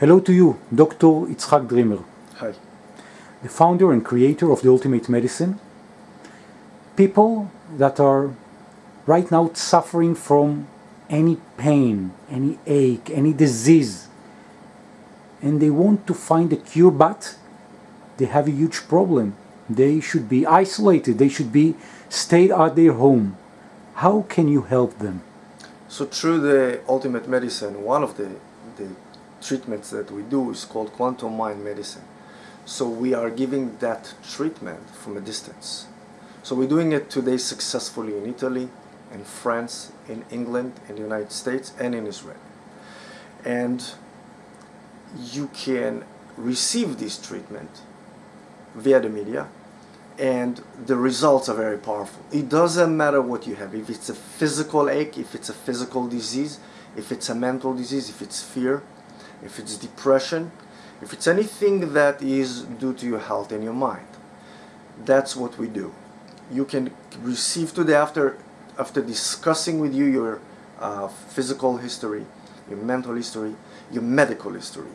Hello to you, Dr. Itzhak Dreamer, Hi. the founder and creator of the Ultimate Medicine. People that are right now suffering from any pain, any ache, any disease, and they want to find a cure, but they have a huge problem. They should be isolated, they should be stayed at their home. How can you help them? So through the ultimate medicine, one of the, the treatments that we do is called quantum mind medicine. So we are giving that treatment from a distance. So we're doing it today successfully in Italy, in France, in England, in the United States, and in Israel. And you can receive this treatment via the media and the results are very powerful. It doesn't matter what you have, if it's a physical ache, if it's a physical disease, if it's a mental disease, if it's fear, if it's depression, if it's anything that is due to your health and your mind. That's what we do. You can receive today after after discussing with you your uh, physical history, your mental history, your medical history.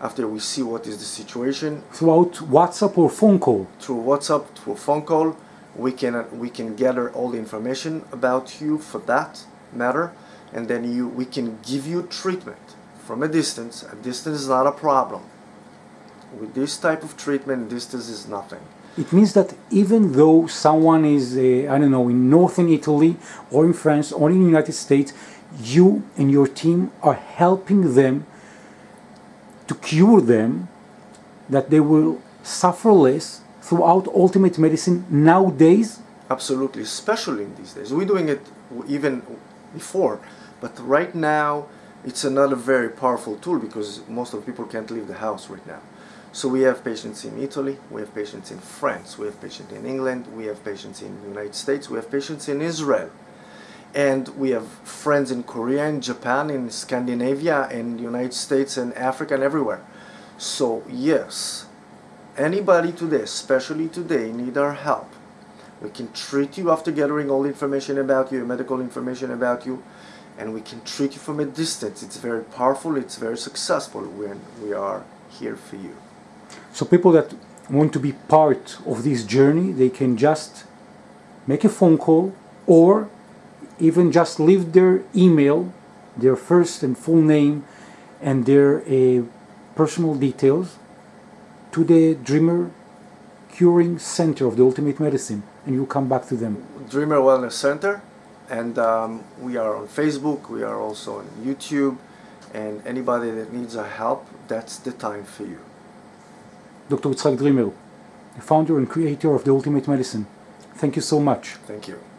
After we see what is the situation Throughout WhatsApp or phone call? through WhatsApp, through phone call, we can we can gather all the information about you for that matter, and then you we can give you treatment from a distance. A distance is not a problem. With this type of treatment, distance is nothing. It means that even though someone is, uh, I don't know, in northern Italy or in France or in the United States, you and your team are helping them to cure them, that they will suffer less throughout ultimate medicine nowadays. Absolutely, especially in these days. We're doing it even before, but right now it's another very powerful tool because most of people can't leave the house right now. So we have patients in Italy, we have patients in France, we have patients in England, we have patients in the United States, we have patients in Israel. And we have friends in Korea, in Japan, in Scandinavia, in the United States, and Africa, and everywhere. So yes, anybody today, especially today, need our help. We can treat you after gathering all the information about you, medical information about you, and we can treat you from a distance. It's very powerful, it's very successful when we are here for you. So people that want to be part of this journey, they can just make a phone call or even just leave their email, their first and full name, and their uh, personal details to the Dreamer Curing Center of the Ultimate Medicine, and you'll come back to them. Dreamer Wellness Center, and um, we are on Facebook, we are also on YouTube, and anybody that needs our help, that's the time for you. Dr. Itzhak Dreamer, the founder and creator of the Ultimate Medicine. Thank you so much. Thank you.